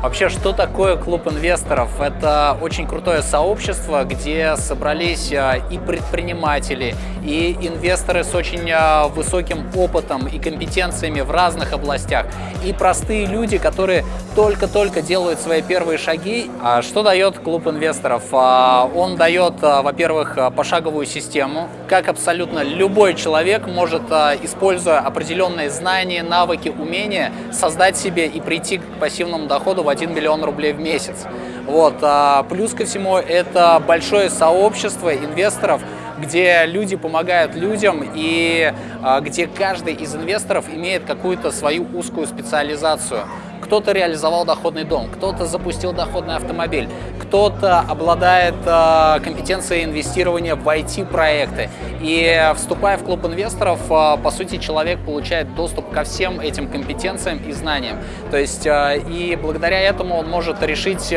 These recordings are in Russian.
Вообще, что такое клуб инвесторов? Это очень крутое сообщество, где собрались а, и предприниматели, и инвесторы с очень а, высоким опытом и компетенциями в разных областях, и простые люди, которые только-только делают свои первые шаги. А что дает клуб инвесторов? Он дает, во-первых, пошаговую систему, как абсолютно любой человек может, используя определенные знания, навыки, умения, создать себе и прийти к пассивному доходу 1 миллион рублей в месяц. Вот. А плюс ко всему это большое сообщество инвесторов, где люди помогают людям и а, где каждый из инвесторов имеет какую-то свою узкую специализацию. Кто-то реализовал доходный дом, кто-то запустил доходный автомобиль, кто-то обладает э, компетенцией инвестирования в IT-проекты. И вступая в клуб инвесторов, э, по сути, человек получает доступ ко всем этим компетенциям и знаниям. То есть, э, и благодаря этому он может решить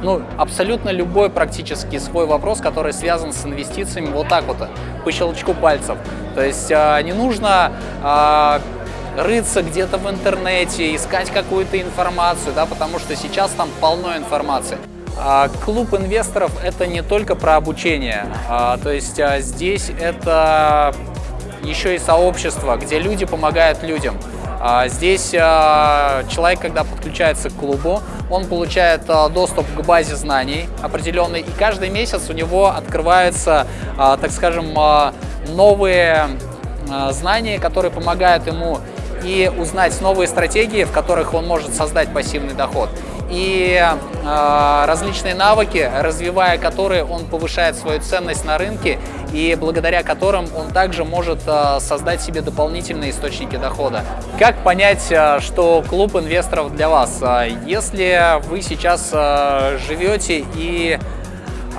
ну, абсолютно любой практически свой вопрос, который связан с инвестициями вот так вот, по щелчку пальцев. То есть не нужно рыться где-то в интернете, искать какую-то информацию, да, потому что сейчас там полно информации. А клуб инвесторов – это не только про обучение, а, то есть а, здесь это еще и сообщество, где люди помогают людям. Здесь человек, когда подключается к клубу, он получает доступ к базе знаний определенной, и каждый месяц у него открываются, так скажем, новые знания, которые помогают ему и узнать новые стратегии, в которых он может создать пассивный доход. И э, различные навыки, развивая которые он повышает свою ценность на рынке и благодаря которым он также может э, создать себе дополнительные источники дохода. Как понять, э, что клуб инвесторов для вас? Если вы сейчас э, живете и а,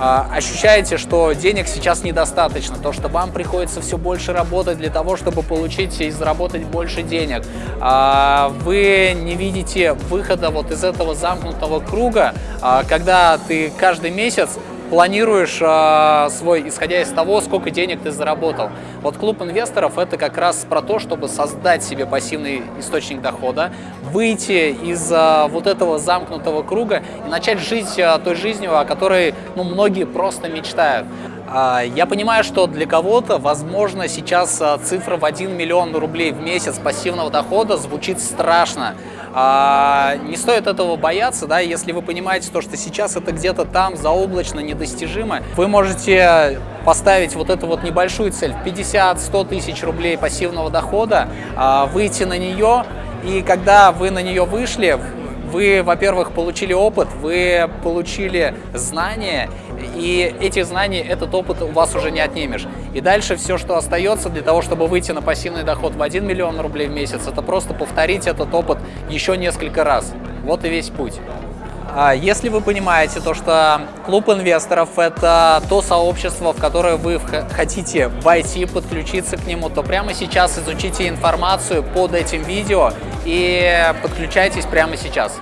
ощущаете, что денег сейчас недостаточно, то, что вам приходится все больше работать для того, чтобы получить и заработать больше денег, а, вы не видите выхода вот из этого замкнутого круга, а, когда ты каждый месяц планируешь э, свой, исходя из того, сколько денег ты заработал. Вот клуб инвесторов это как раз про то, чтобы создать себе пассивный источник дохода, выйти из э, вот этого замкнутого круга и начать жить э, той жизнью, о которой ну, многие просто мечтают. Я понимаю, что для кого-то, возможно, сейчас цифра в 1 миллион рублей в месяц пассивного дохода звучит страшно. А, не стоит этого бояться, да, если вы понимаете то, что сейчас это где-то там заоблачно, недостижимо, вы можете поставить вот эту вот небольшую цель, 50-100 тысяч рублей пассивного дохода, а, выйти на нее, и когда вы на нее вышли, вы, во-первых, получили опыт, вы получили знания, и эти знания, этот опыт у вас уже не отнимешь. И дальше все, что остается для того, чтобы выйти на пассивный доход в 1 миллион рублей в месяц, это просто повторить этот опыт еще несколько раз. Вот и весь путь. А если вы понимаете то, что клуб инвесторов – это то сообщество, в которое вы хотите войти, подключиться к нему, то прямо сейчас изучите информацию под этим видео и подключайтесь прямо сейчас.